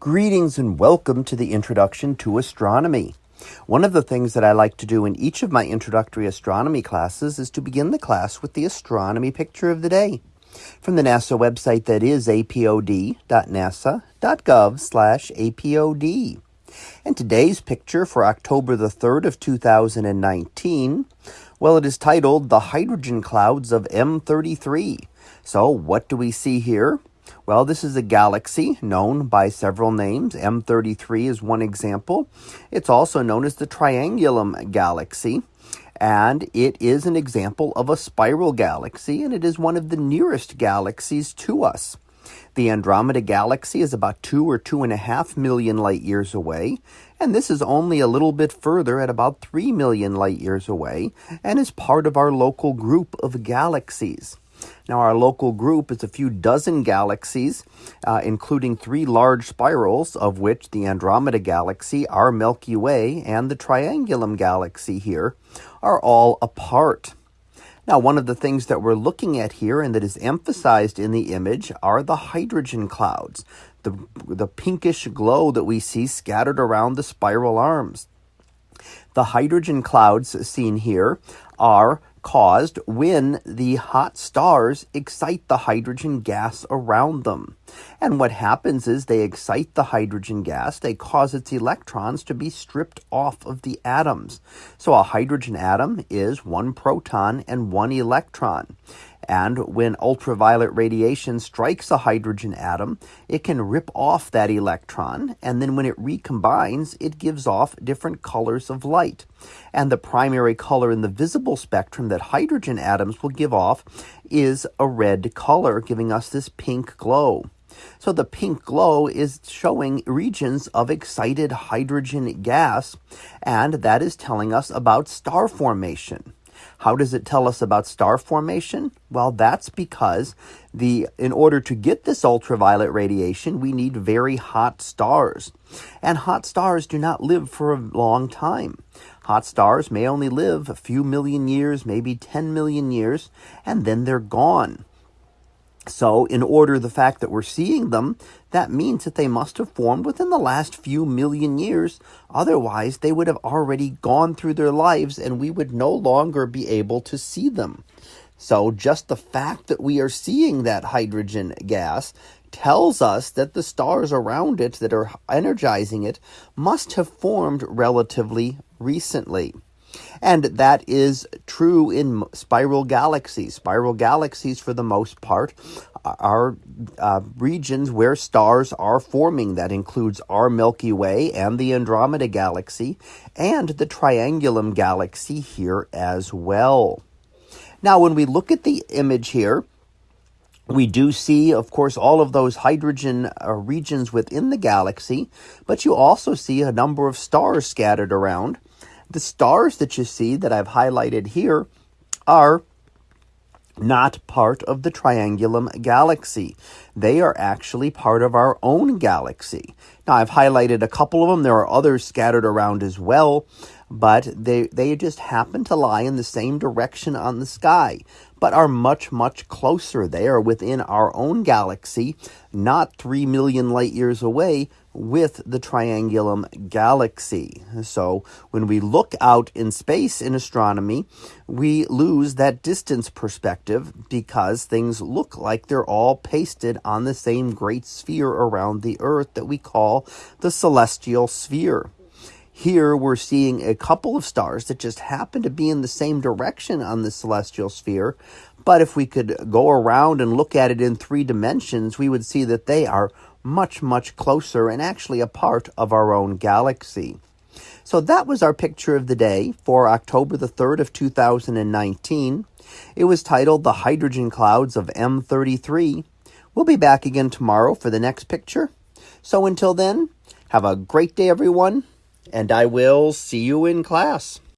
Greetings and welcome to the Introduction to Astronomy. One of the things that I like to do in each of my introductory astronomy classes is to begin the class with the astronomy picture of the day from the NASA website that is apod.nasa.gov slash apod. And today's picture for October the 3rd of 2019, well, it is titled The Hydrogen Clouds of M33. So what do we see here? Well, this is a galaxy known by several names. M33 is one example. It's also known as the Triangulum Galaxy, and it is an example of a spiral galaxy, and it is one of the nearest galaxies to us. The Andromeda Galaxy is about two or two and a half million light years away, and this is only a little bit further at about three million light years away, and is part of our local group of galaxies. Now, our local group is a few dozen galaxies, uh, including three large spirals, of which the Andromeda Galaxy, our Milky Way, and the Triangulum Galaxy here are all a part. Now, one of the things that we're looking at here and that is emphasized in the image are the hydrogen clouds, the, the pinkish glow that we see scattered around the spiral arms. The hydrogen clouds seen here are caused when the hot stars excite the hydrogen gas around them. And what happens is they excite the hydrogen gas, they cause its electrons to be stripped off of the atoms. So a hydrogen atom is one proton and one electron. And when ultraviolet radiation strikes a hydrogen atom, it can rip off that electron, and then when it recombines, it gives off different colors of light. And the primary color in the visible spectrum that hydrogen atoms will give off is a red color, giving us this pink glow. So the pink glow is showing regions of excited hydrogen gas, and that is telling us about star formation. How does it tell us about star formation? Well, that's because the in order to get this ultraviolet radiation, we need very hot stars. And hot stars do not live for a long time. Hot stars may only live a few million years, maybe 10 million years, and then they're gone. So, in order the fact that we're seeing them, that means that they must have formed within the last few million years. Otherwise, they would have already gone through their lives and we would no longer be able to see them. So, just the fact that we are seeing that hydrogen gas tells us that the stars around it that are energizing it must have formed relatively recently. And that is true in spiral galaxies. Spiral galaxies, for the most part, are uh, regions where stars are forming. That includes our Milky Way and the Andromeda Galaxy and the Triangulum Galaxy here as well. Now, when we look at the image here, we do see, of course, all of those hydrogen uh, regions within the galaxy, but you also see a number of stars scattered around. The stars that you see that I've highlighted here are not part of the Triangulum galaxy. They are actually part of our own galaxy. Now, I've highlighted a couple of them. There are others scattered around as well, but they, they just happen to lie in the same direction on the sky, but are much, much closer. They are within our own galaxy, not 3 million light years away, with the Triangulum galaxy. So when we look out in space in astronomy, we lose that distance perspective because things look like they're all pasted on the same great sphere around the Earth that we call the celestial sphere. Here we're seeing a couple of stars that just happen to be in the same direction on the celestial sphere. But if we could go around and look at it in three dimensions, we would see that they are much, much closer and actually a part of our own galaxy. So that was our picture of the day for October the 3rd of 2019. It was titled The Hydrogen Clouds of M33. We'll be back again tomorrow for the next picture. So until then, have a great day, everyone, and I will see you in class.